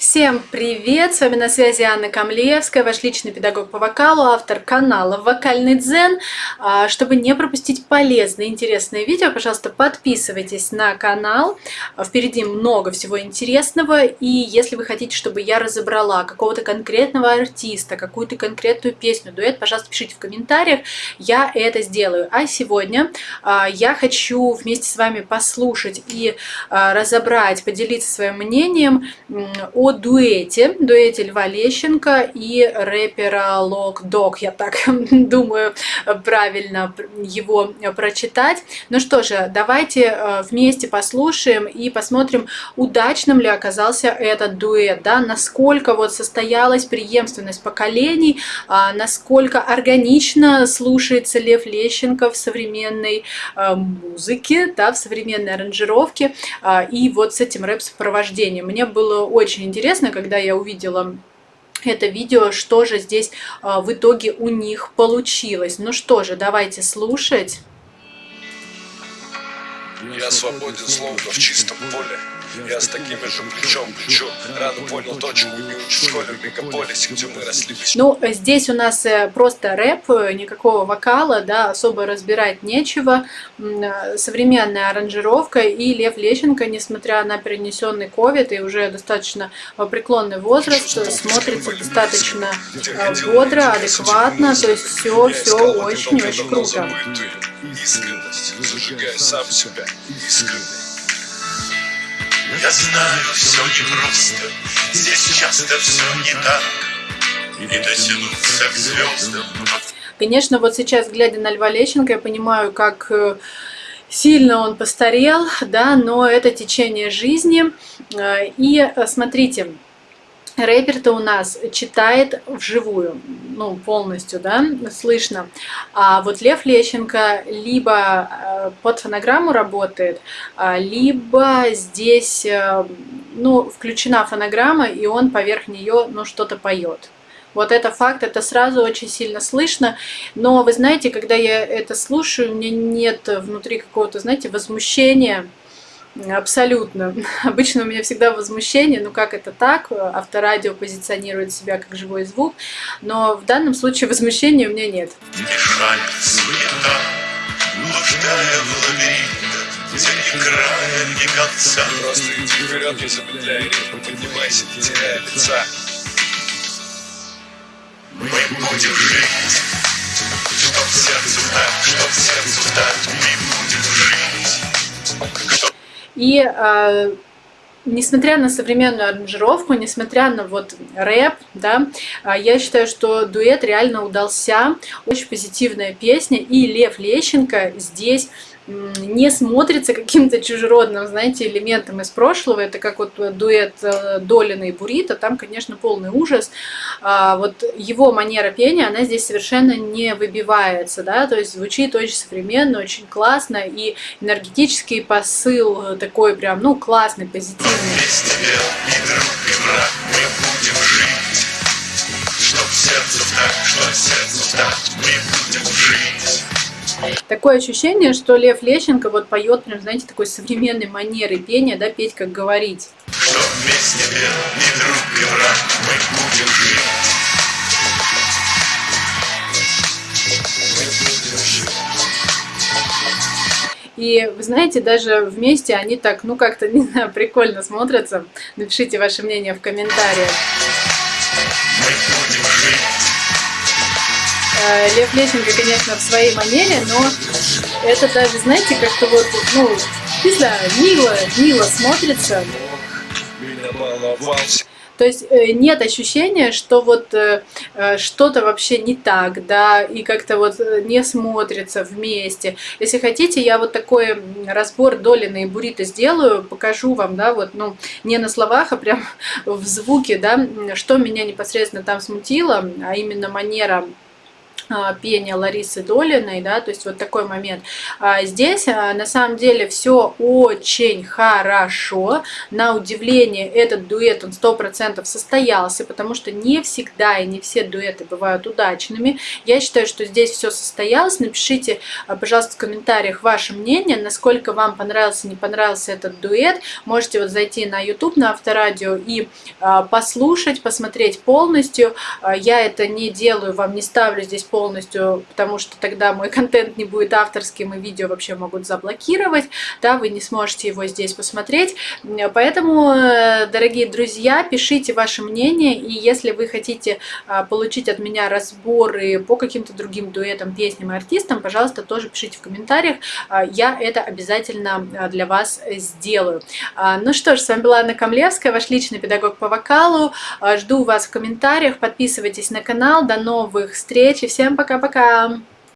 Всем привет! С вами на связи Анна Камлеевская, ваш личный педагог по вокалу, автор канала «Вокальный дзен». А, чтобы не пропустить полезные, интересные видео, пожалуйста, подписывайтесь на канал. Впереди много всего интересного. И если вы хотите, чтобы я разобрала какого-то конкретного артиста, какую-то конкретную песню, дуэт, пожалуйста, пишите в комментариях, я это сделаю. А сегодня а, я хочу вместе с вами послушать и а, разобрать, поделиться своим мнением о дуэте, дуэте Льва Лещенко и рэпера Лок Дог, я так думаю правильно его прочитать. Ну что же, давайте э, вместе послушаем и посмотрим, удачным ли оказался этот дуэт, да, насколько вот состоялась преемственность поколений, а, насколько органично слушается Лев Лещенко в современной э, музыке, да, в современной аранжировке а, и вот с этим рэп-сопровождением. Мне было очень интересно интересно, когда я увидела это видео, что же здесь а, в итоге у них получилось. Ну что же, давайте слушать. Я свободен, словно в чистом поле. Я с такими же плечом плечу. Рано понял точку, не учу в школе в мегаполисе, где мы росли Ну, здесь у нас э, просто рэп, э, никакого вокала, да, особо разбирать нечего. Э, Современная аранжировка и Лев Лещенко, несмотря на перенесенный ковид и уже достаточно преклонный возраст, смотрится достаточно бодро, адекватно, то есть все, все очень-очень круто. Искренность, зажигая сам себя, искренность. Я знаю, все непросто, здесь часто все не так, И дотянуться к звездам. Конечно, вот сейчас, глядя на Льва Лещенко, я понимаю, как э, сильно он постарел, да, но это течение жизни. Э, и э, смотрите, рэпер-то у нас читает вживую, ну, полностью, да, слышно. А вот Лев Лещенко либо э, под фонограмму работает, а, либо здесь, э, ну, включена фонограмма, и он поверх нее, ну, что-то поет. Вот это факт, это сразу очень сильно слышно. Но вы знаете, когда я это слушаю, у меня нет внутри какого-то, знаете, возмущения, Абсолютно. Обычно у меня всегда возмущение, ну как это так, авторадио позиционирует себя как живой звук, но в данном случае возмущения у меня нет. Мешает суета, блуждая в лабиринтах, где ни края, ни конца. Просто иди вперед, не замедляй ритм, поднимайся, не теряя лица. Мы будем жить, чтоб сердцу так, чтоб сердцу так, мы будем жить. И э, несмотря на современную аранжировку, несмотря на вот рэп, да, а, я считаю, что дуэт реально удался. Очень позитивная песня. И Лев Лещенко здесь не смотрится каким-то чужеродным, знаете, элементом из прошлого. Это как вот дуэт э, Долина и Бурита, там, конечно, полный ужас. А вот его манера пения, она здесь совершенно не выбивается, да, то есть звучит очень современно, очень классно, и энергетический посыл такой прям, ну, классный, позитивный. Такое ощущение, что Лев Лещенко вот поет, прям, знаете, такой современной манеры пения, да, петь как говорить. Что вместе ни друг, ни враг, мы будем жить. И вы знаете, даже вместе они так, ну как-то, не знаю, прикольно смотрятся. Напишите ваше мнение в комментариях. Лев Лещенко, конечно, в своей манере, но это даже, знаете, как-то вот, ну, не знаю, мило, мило смотрится. То есть э, нет ощущения, что вот э, что-то вообще не так, да, и как-то вот не смотрится вместе. Если хотите, я вот такой разбор Долина и Бурита сделаю, покажу вам, да, вот, ну, не на словах, а прям в звуке, да, что меня непосредственно там смутило, а именно манера а, пения Ларисы Долиной, да, то есть вот такой момент. А здесь а, на самом деле все очень хорошо, на удивление этот дуэт, он сто процентов состоялся, потому что не всегда и не все дуэты бывают удачными. Я считаю, что здесь все состоялось, напишите, пожалуйста, в комментариях ваше мнение, насколько вам понравился, не понравился этот дуэт, можете вот зайти на YouTube, на Авторадио и послушать, посмотреть полностью, я это не делаю, вам не ставлю здесь полностью полностью, потому что тогда мой контент не будет авторским, и видео вообще могут заблокировать, да, вы не сможете его здесь посмотреть. Поэтому, э, дорогие друзья, пишите ваше мнение, и если вы хотите а, получить от меня разборы по каким-то другим дуэтам, песням и артистам, пожалуйста, тоже пишите в комментариях, а, я это обязательно а, для вас сделаю. Ну что ж, с вами была Анна Камлевская, ваш личный педагог по вокалу. Жду вас в комментариях, подписывайтесь на канал, до новых встреч и всем Всем пока-пока!